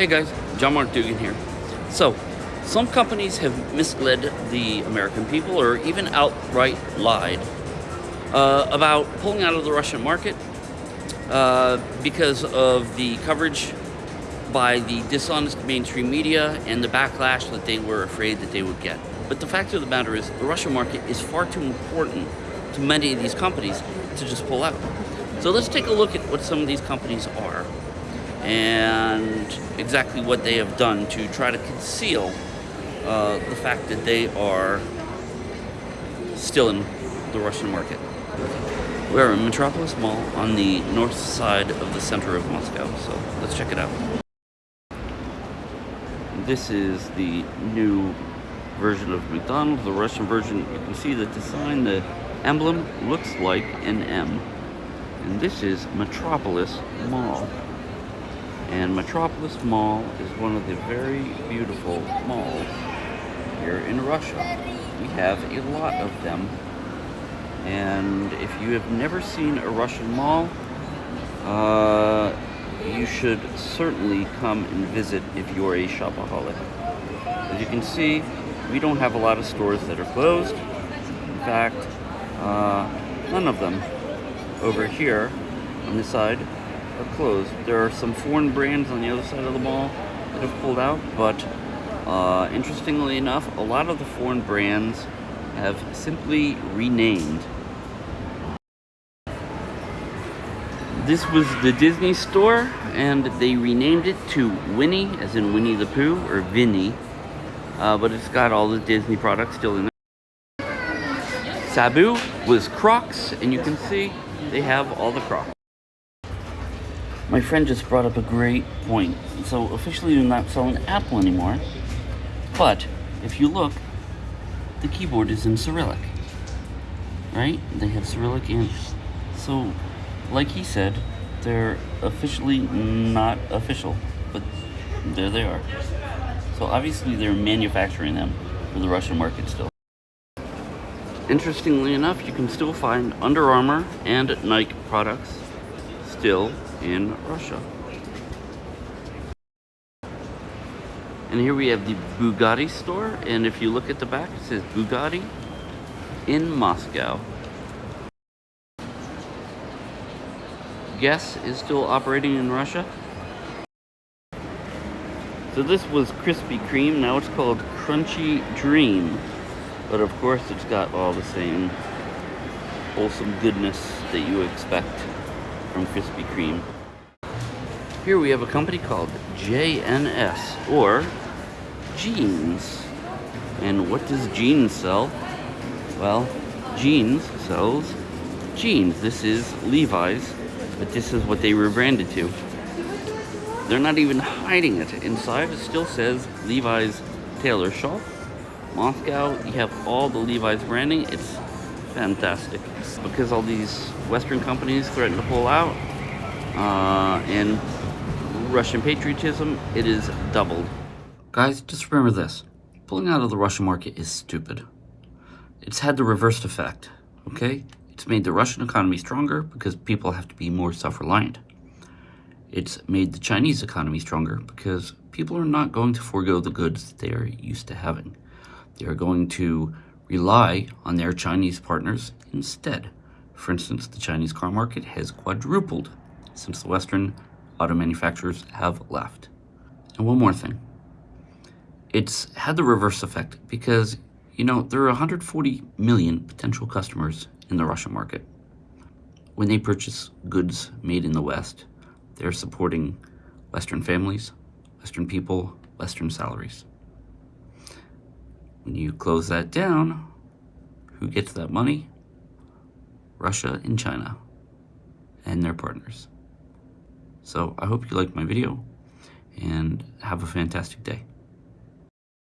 Hey guys, John Mark Dougan here. So, some companies have misled the American people or even outright lied uh, about pulling out of the Russian market uh, because of the coverage by the dishonest mainstream media and the backlash that they were afraid that they would get. But the fact of the matter is, the Russian market is far too important to many of these companies to just pull out. So let's take a look at what some of these companies are and exactly what they have done to try to conceal uh, the fact that they are still in the Russian market. We're in Metropolis Mall on the north side of the center of Moscow, so let's check it out. This is the new version of McDonald's, the Russian version. You can see the sign, the emblem looks like an M. And this is Metropolis Mall. And Metropolis Mall is one of the very beautiful malls here in Russia. We have a lot of them. And if you have never seen a Russian mall, uh, you should certainly come and visit if you're a shopaholic. As you can see, we don't have a lot of stores that are closed. In fact, uh, none of them over here on this side are closed. There are some foreign brands on the other side of the mall that have pulled out, but uh, interestingly enough, a lot of the foreign brands have simply renamed. This was the Disney store, and they renamed it to Winnie, as in Winnie the Pooh, or Vinny, uh, but it's got all the Disney products still in there. Sabu was Crocs, and you can see they have all the Crocs. My friend just brought up a great point. So officially they're not selling Apple anymore, but if you look, the keyboard is in Cyrillic, right? They have Cyrillic and so, like he said, they're officially not official, but there they are. So obviously they're manufacturing them for the Russian market still. Interestingly enough, you can still find Under Armour and Nike products still in Russia. And here we have the Bugatti store, and if you look at the back, it says Bugatti in Moscow. Guess is still operating in Russia. So this was Krispy Kreme, now it's called Crunchy Dream. But of course it's got all the same wholesome goodness that you expect from Krispy Kreme. Here we have a company called JNS, or Jeans. And what does Jeans sell? Well, Jeans sells jeans. This is Levi's, but this is what they rebranded to. They're not even hiding it. Inside it still says Levi's Tailor Shop. Moscow, you have all the Levi's branding. It's fantastic. Because all these Western companies threaten to pull out, uh, and Russian patriotism, it is doubled. Guys, just remember this. Pulling out of the Russian market is stupid. It's had the reversed effect, okay? It's made the Russian economy stronger because people have to be more self-reliant. It's made the Chinese economy stronger because people are not going to forego the goods they are used to having. They are going to rely on their Chinese partners instead. For instance, the Chinese car market has quadrupled since the Western auto manufacturers have left. And one more thing. It's had the reverse effect because, you know, there are 140 million potential customers in the Russian market. When they purchase goods made in the West, they're supporting Western families, Western people, Western salaries. When you close that down, who gets that money? Russia and China and their partners. So I hope you liked my video and have a fantastic day.